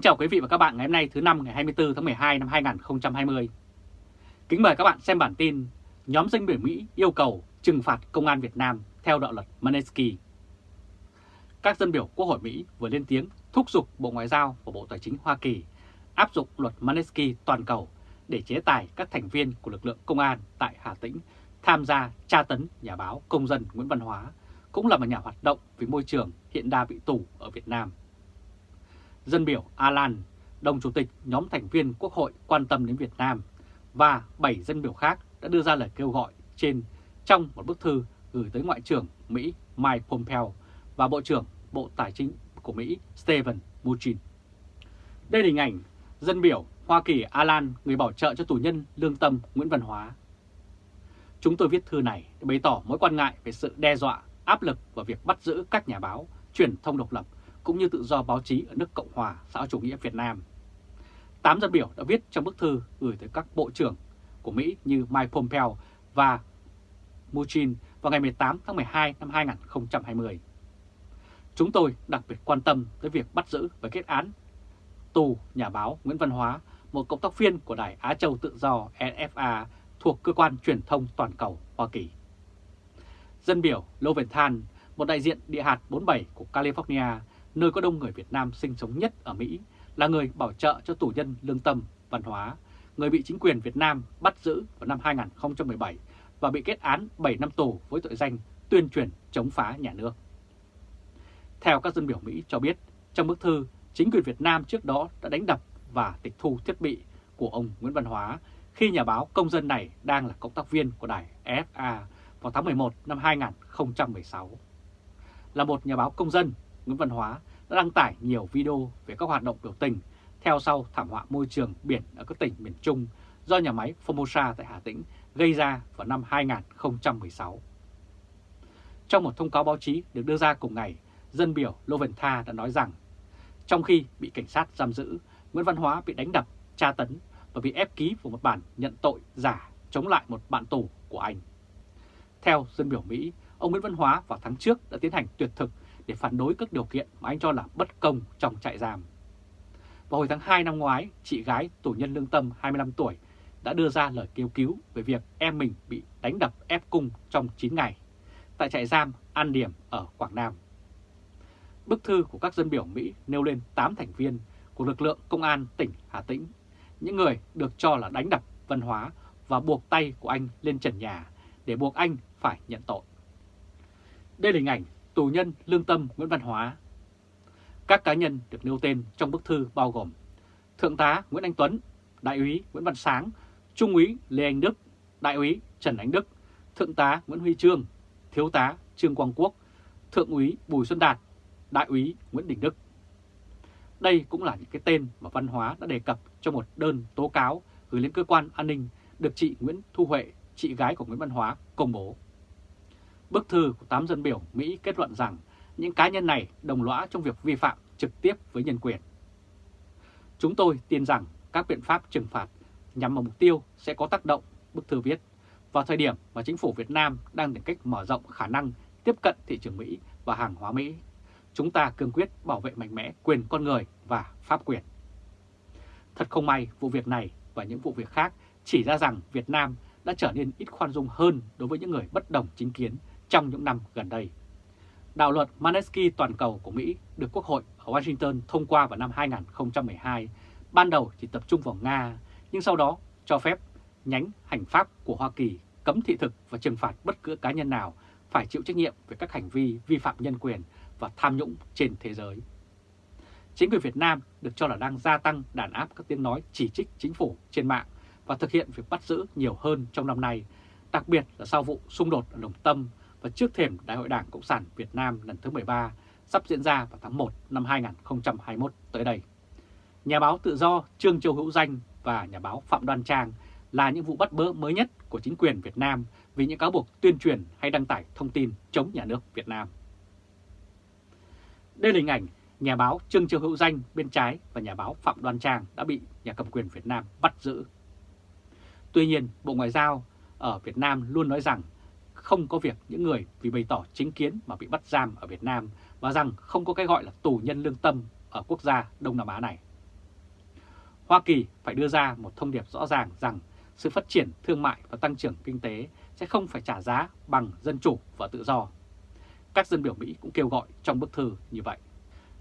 Kính chào quý vị và các bạn ngày hôm nay thứ năm ngày 24 tháng 12 năm 2020. Kính mời các bạn xem bản tin Nhóm dân biểu Mỹ yêu cầu trừng phạt công an Việt Nam theo đạo luật Manesky. Các dân biểu Quốc hội Mỹ vừa lên tiếng thúc giục Bộ Ngoại giao và Bộ Tài chính Hoa Kỳ áp dụng luật Manesky toàn cầu để chế tài các thành viên của lực lượng công an tại Hà Tĩnh tham gia tra tấn nhà báo công dân Nguyễn Văn Hóa, cũng là một nhà hoạt động vì môi trường hiện đang bị tù ở Việt Nam. Dân biểu Alan, đồng chủ tịch nhóm thành viên Quốc hội quan tâm đến Việt Nam và 7 dân biểu khác đã đưa ra lời kêu gọi trên trong một bức thư gửi tới Ngoại trưởng Mỹ Mike Pompeo và Bộ trưởng Bộ Tài chính của Mỹ Steven Mnuchin. Đây là hình ảnh dân biểu Hoa Kỳ Alan, người bảo trợ cho tù nhân lương tâm Nguyễn Văn Hóa. Chúng tôi viết thư này để bày tỏ mối quan ngại về sự đe dọa, áp lực và việc bắt giữ các nhà báo, truyền thông độc lập cũng như tự do báo chí ở nước Cộng hòa xã chủ nghĩa Việt Nam. Tám dân biểu đã viết trong bức thư gửi tới các bộ trưởng của Mỹ như Mike Pompeo và Mnuchin vào ngày 18 tháng 12 năm 2020. Chúng tôi đặc biệt quan tâm tới việc bắt giữ và kết án tù nhà báo Nguyễn Văn Hóa, một cộng tác viên của Đài Á Châu Tự Do NFA thuộc Cơ quan Truyền thông Toàn cầu Hoa Kỳ. Dân biểu Loventhal, một đại diện địa hạt 47 của California, nơi có đông người Việt Nam sinh sống nhất ở Mỹ, là người bảo trợ cho tù nhân lương tâm, văn hóa, người bị chính quyền Việt Nam bắt giữ vào năm 2017 và bị kết án 7 năm tù với tội danh tuyên truyền chống phá nhà nước. Theo các dân biểu Mỹ cho biết, trong bức thư, chính quyền Việt Nam trước đó đã đánh đập và tịch thu thiết bị của ông Nguyễn Văn Hóa khi nhà báo công dân này đang là cộng tác viên của đài FA vào tháng 11 năm 2016. Là một nhà báo công dân, Nguyễn Văn Hóa đã đăng tải nhiều video về các hoạt động biểu tình theo sau thảm họa môi trường biển ở các tỉnh miền Trung do nhà máy Formosa tại Hà Tĩnh gây ra vào năm 2016. Trong một thông cáo báo chí được đưa ra cùng ngày, dân biểu Lô Tha đã nói rằng trong khi bị cảnh sát giam giữ, Nguyễn Văn Hóa bị đánh đập, tra tấn và bị ép ký vào một bản nhận tội giả chống lại một bạn tù của anh. Theo dân biểu Mỹ, ông Nguyễn Văn Hóa vào tháng trước đã tiến hành tuyệt thực để phản đối các điều kiện mà anh cho là bất công trong trại giam. Vào hồi tháng 2 năm ngoái, chị gái tù nhân lương tâm 25 tuổi đã đưa ra lời kêu cứu về việc em mình bị đánh đập ép cung trong 9 ngày tại trại giam An Điểm ở Quảng Nam. Bức thư của các dân biểu Mỹ nêu lên 8 thành viên của lực lượng công an tỉnh Hà Tĩnh, những người được cho là đánh đập văn hóa và buộc tay của anh lên trần nhà để buộc anh phải nhận tội. Đây là hình ảnh tù nhân lương tâm Nguyễn Văn Hóa. Các cá nhân được nêu tên trong bức thư bao gồm Thượng tá Nguyễn Anh Tuấn, Đại úy Nguyễn Văn Sáng, Trung úy Lê Anh Đức, Đại úy Trần Ánh Đức, Thượng tá Nguyễn Huy Trương, Thiếu tá Trương Quang Quốc, Thượng úy Bùi Xuân Đạt, Đại úy Nguyễn Đình Đức. Đây cũng là những cái tên mà Văn Hóa đã đề cập trong một đơn tố cáo gửi lên cơ quan an ninh được chị Nguyễn Thu Huệ, chị gái của Nguyễn Văn Hóa, công bố. Bức thư của 8 dân biểu Mỹ kết luận rằng những cá nhân này đồng lõa trong việc vi phạm trực tiếp với nhân quyền. Chúng tôi tin rằng các biện pháp trừng phạt nhằm vào mục tiêu sẽ có tác động, bức thư viết, vào thời điểm mà chính phủ Việt Nam đang tìm cách mở rộng khả năng tiếp cận thị trường Mỹ và hàng hóa Mỹ. Chúng ta cương quyết bảo vệ mạnh mẽ quyền con người và pháp quyền. Thật không may, vụ việc này và những vụ việc khác chỉ ra rằng Việt Nam đã trở nên ít khoan dung hơn đối với những người bất đồng chính kiến trong những năm gần đây. Đạo luật Manesky toàn cầu của Mỹ được Quốc hội ở Washington thông qua vào năm 2012, ban đầu chỉ tập trung vào Nga, nhưng sau đó cho phép nhánh hành pháp của Hoa Kỳ cấm thị thực và trừng phạt bất cứ cá nhân nào phải chịu trách nhiệm về các hành vi vi phạm nhân quyền và tham nhũng trên thế giới. Chính quyền Việt Nam được cho là đang gia tăng đàn áp các tiếng nói chỉ trích chính phủ trên mạng và thực hiện việc bắt giữ nhiều hơn trong năm nay, đặc biệt là sau vụ xung đột ở Đồng Tâm và trước thềm Đại hội Đảng Cộng sản Việt Nam lần thứ 13 sắp diễn ra vào tháng 1 năm 2021 tới đây. Nhà báo tự do Trương Châu Hữu Danh và nhà báo Phạm Đoan Trang là những vụ bắt bớ mới nhất của chính quyền Việt Nam vì những cáo buộc tuyên truyền hay đăng tải thông tin chống nhà nước Việt Nam. Đây là hình ảnh nhà báo Trương Châu Hữu Danh bên trái và nhà báo Phạm Đoan Trang đã bị nhà cầm quyền Việt Nam bắt giữ. Tuy nhiên, Bộ Ngoại giao ở Việt Nam luôn nói rằng không có việc những người vì bày tỏ chính kiến mà bị bắt giam ở Việt Nam và rằng không có cái gọi là tù nhân lương tâm ở quốc gia Đông Nam Á này. Hoa Kỳ phải đưa ra một thông điệp rõ ràng rằng sự phát triển thương mại và tăng trưởng kinh tế sẽ không phải trả giá bằng dân chủ và tự do. Các dân biểu Mỹ cũng kêu gọi trong bức thư như vậy.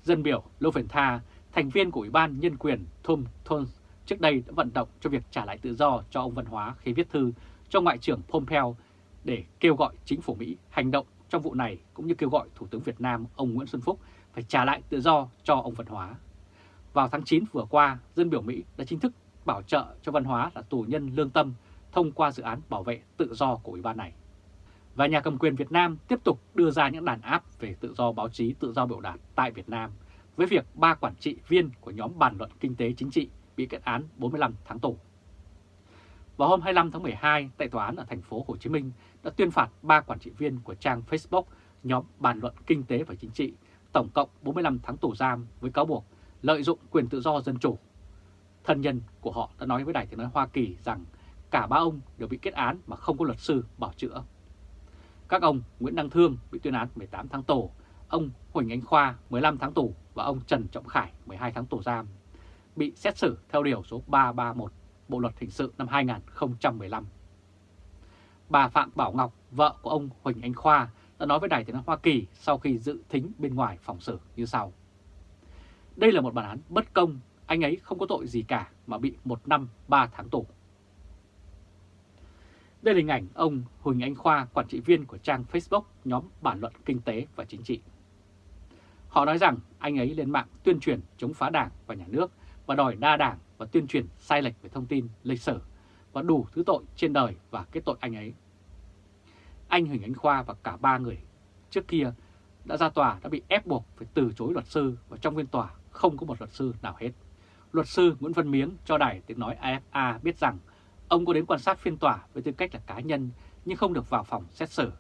Dân biểu Loventha, thành viên của Ủy ban Nhân quyền Tom Thons trước đây đã vận động cho việc trả lại tự do cho ông Văn Hóa khi viết thư cho Ngoại trưởng Pompeo để kêu gọi chính phủ Mỹ hành động trong vụ này cũng như kêu gọi Thủ tướng Việt Nam ông Nguyễn Xuân Phúc phải trả lại tự do cho ông Văn Hóa. Vào tháng 9 vừa qua, dân biểu Mỹ đã chính thức bảo trợ cho Văn Hóa là tù nhân lương tâm thông qua dự án bảo vệ tự do của Ủy ban này. Và nhà cầm quyền Việt Nam tiếp tục đưa ra những đàn áp về tự do báo chí, tự do biểu đạt tại Việt Nam với việc ba quản trị viên của nhóm bàn luận kinh tế chính trị bị kết án 45 tháng tù. Vào hôm 25 tháng 12, tại tòa án ở thành phố Hồ Chí Minh đã tuyên phạt ba quản trị viên của trang Facebook nhóm bàn luận kinh tế và chính trị tổng cộng 45 tháng tù giam với cáo buộc lợi dụng quyền tự do dân chủ. Thân nhân của họ đã nói với Đài tiếng nói Hoa Kỳ rằng cả ba ông đều bị kết án mà không có luật sư bảo chữa. Các ông Nguyễn Đăng Thương bị tuyên án 18 tháng tù, ông Huỳnh Anh Khoa 15 tháng tù và ông Trần Trọng Khải 12 tháng tù giam, bị xét xử theo điều số 331 Bộ Luật Hình sự năm 2015. Bà Phạm Bảo Ngọc, vợ của ông Huỳnh Anh Khoa, đã nói với Đài tiếng nói Hoa Kỳ sau khi dự thính bên ngoài phòng xử như sau. Đây là một bản án bất công, anh ấy không có tội gì cả mà bị một năm ba tháng tù. Đây là hình ảnh ông Huỳnh Anh Khoa, quản trị viên của trang Facebook nhóm bản luận kinh tế và chính trị. Họ nói rằng anh ấy lên mạng tuyên truyền chống phá đảng và nhà nước và đòi đa đảng và tuyên truyền sai lệch về thông tin lịch sử và đủ thứ tội trên đời và kết tội anh ấy. Anh Huỳnh Anh Khoa và cả ba người trước kia đã ra tòa đã bị ép buộc phải từ chối luật sư và trong phiên tòa không có một luật sư nào hết. Luật sư Nguyễn Văn Miếng cho đài tiếng nói AFA biết rằng ông có đến quan sát phiên tòa với tư cách là cá nhân nhưng không được vào phòng xét xử.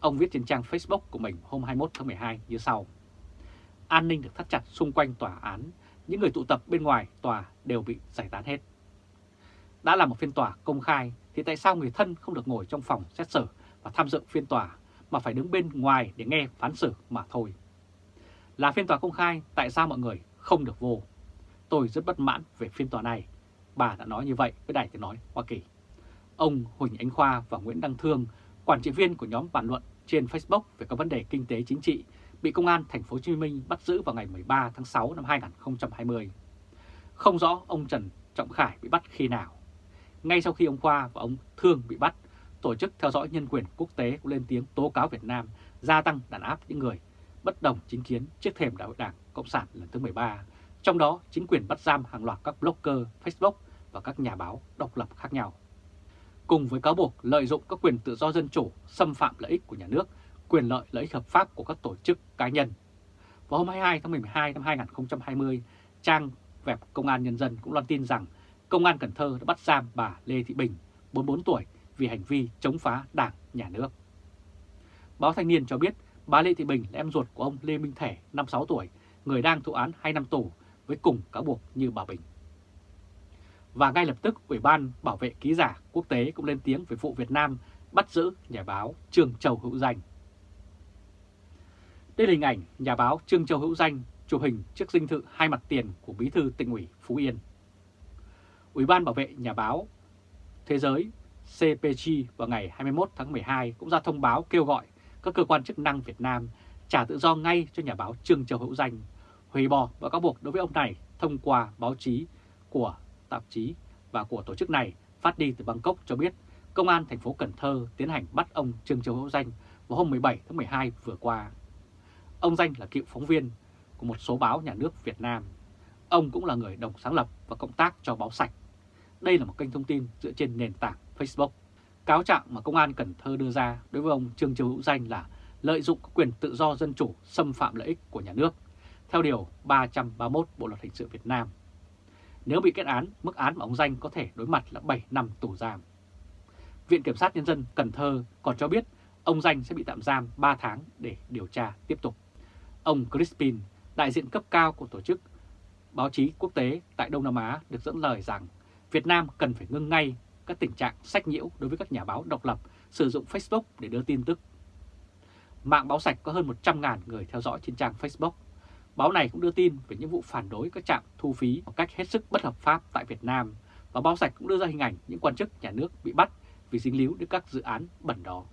Ông viết trên trang Facebook của mình hôm 21 tháng 12 như sau. An ninh được thắt chặt xung quanh tòa án, những người tụ tập bên ngoài tòa đều bị giải tán hết. Đã là một phiên tòa công khai thì tại sao người thân không được ngồi trong phòng xét xử và tham dự phiên tòa mà phải đứng bên ngoài để nghe phán xử mà thôi. Là phiên tòa công khai, tại sao mọi người không được vô? Tôi rất bất mãn về phiên tòa này. Bà đã nói như vậy với Đài Tiếng Nói Hoa Kỳ. Ông Huỳnh Ánh Khoa và Nguyễn Đăng Thương, quản trị viên của nhóm bàn luận trên Facebook về các vấn đề kinh tế chính trị, bị Công an Thành phố Hồ Chí Minh bắt giữ vào ngày 13 tháng 6 năm 2020. Không rõ ông Trần Trọng Khải bị bắt khi nào. Ngay sau khi ông Khoa và ông Thương bị bắt, Tổ chức theo dõi nhân quyền quốc tế cũng lên tiếng tố cáo Việt Nam gia tăng đàn áp những người bất đồng chính kiến trước thềm Đại hội Đảng Cộng sản lần thứ 13, trong đó chính quyền bắt giam hàng loạt các blogger Facebook và các nhà báo độc lập khác nhau. Cùng với cáo buộc lợi dụng các quyền tự do dân chủ, xâm phạm lợi ích của nhà nước, quyền lợi lợi ích hợp pháp của các tổ chức cá nhân. Vào hôm 22 tháng 12 năm 2020, trang web Công an Nhân dân cũng loan tin rằng Công an Cần Thơ đã bắt giam bà Lê Thị Bình, 44 tuổi, vì hành vi chống phá đảng, nhà nước. Báo Thanh niên cho biết bà Lê Thị Bình là em ruột của ông Lê Minh Thể, 56 tuổi, người đang thụ án 2 năm tù với cùng cáo buộc như bà Bình. Và ngay lập tức Ủy ban Bảo vệ Ký giả Quốc tế cũng lên tiếng về vụ Việt Nam bắt giữ nhà báo Trường Châu Hữu Danh. Đây là hình ảnh nhà báo Trương Châu Hữu Danh chụp hình trước dinh thự hai mặt tiền của Bí thư tỉnh ủy Phú Yên. Ủy ban Bảo vệ Nhà báo Thế giới CPG vào ngày 21 tháng 12 cũng ra thông báo kêu gọi các cơ quan chức năng Việt Nam trả tự do ngay cho nhà báo Trương Châu Hữu Danh, hủy bỏ và cáo buộc đối với ông này thông qua báo chí của tạp chí và của tổ chức này phát đi từ Bangkok cho biết Công an thành phố Cần Thơ tiến hành bắt ông Trương Châu Hữu Danh vào hôm 17 tháng 12 vừa qua. Ông Danh là cựu phóng viên của một số báo nhà nước Việt Nam. Ông cũng là người đồng sáng lập và cộng tác cho báo sạch. Đây là một kênh thông tin dựa trên nền tảng Facebook. Cáo trạng mà Công an Cần Thơ đưa ra đối với ông Trương Châu Hữu Danh là lợi dụng quyền tự do dân chủ xâm phạm lợi ích của nhà nước, theo Điều 331 Bộ Luật Hình sự Việt Nam. Nếu bị kết án, mức án mà ông Danh có thể đối mặt là 7 năm tù giam. Viện Kiểm sát Nhân dân Cần Thơ còn cho biết ông Danh sẽ bị tạm giam 3 tháng để điều tra tiếp tục. Ông Crispin, đại diện cấp cao của tổ chức báo chí quốc tế tại Đông Nam Á được dẫn lời rằng Việt Nam cần phải ngưng ngay các tình trạng sách nhiễu đối với các nhà báo độc lập sử dụng Facebook để đưa tin tức. Mạng báo sạch có hơn 100.000 người theo dõi trên trang Facebook. Báo này cũng đưa tin về những vụ phản đối các trạm thu phí một cách hết sức bất hợp pháp tại Việt Nam và báo sạch cũng đưa ra hình ảnh những quan chức nhà nước bị bắt vì dính líu đến các dự án bẩn đó.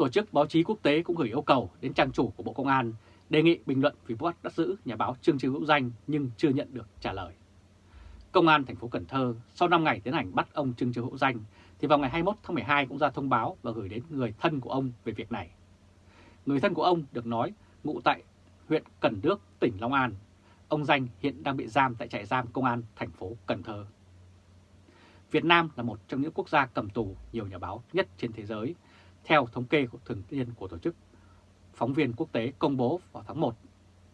Tổ chức báo chí quốc tế cũng gửi yêu cầu đến trang chủ của Bộ Công an đề nghị bình luận vì bắt bắt giữ nhà báo Trương Trư Hữu Danh nhưng chưa nhận được trả lời. Công an thành phố Cần Thơ sau 5 ngày tiến hành bắt ông Trương Trư Hữu Danh thì vào ngày 21 tháng 12 cũng ra thông báo và gửi đến người thân của ông về việc này. Người thân của ông được nói ngụ tại huyện Cần Đước, tỉnh Long An. Ông Danh hiện đang bị giam tại trại giam công an thành phố Cần Thơ. Việt Nam là một trong những quốc gia cầm tù nhiều nhà báo nhất trên thế giới, theo thống kê của thường niên của tổ chức phóng viên quốc tế công bố vào tháng 1,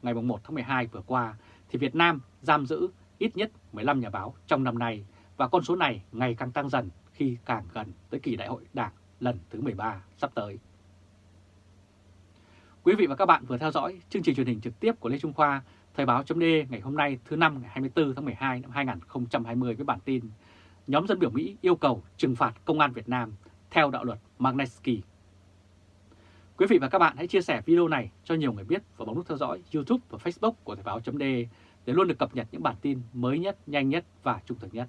ngày 1 tháng 12 vừa qua, thì Việt Nam giam giữ ít nhất 15 nhà báo trong năm nay và con số này ngày càng tăng dần khi càng gần tới kỳ đại hội đảng lần thứ 13 sắp tới. Quý vị và các bạn vừa theo dõi chương trình truyền hình trực tiếp của Lê Trung Khoa, Thời báo chấm ngày hôm nay thứ năm ngày 24 tháng 12 năm 2020 với bản tin Nhóm dân biểu Mỹ yêu cầu trừng phạt công an Việt Nam theo đạo luật Magnitsky. Quý vị và các bạn hãy chia sẻ video này cho nhiều người biết và bấm nút theo dõi YouTube và Facebook của Thời báo .de để luôn được cập nhật những bản tin mới nhất, nhanh nhất và trung thực nhất.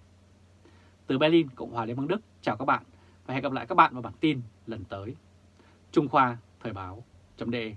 Từ Berlin, Cộng hòa Liên bang Đức, chào các bạn và hẹn gặp lại các bạn vào bản tin lần tới. Trung Khoa Thời báo .de.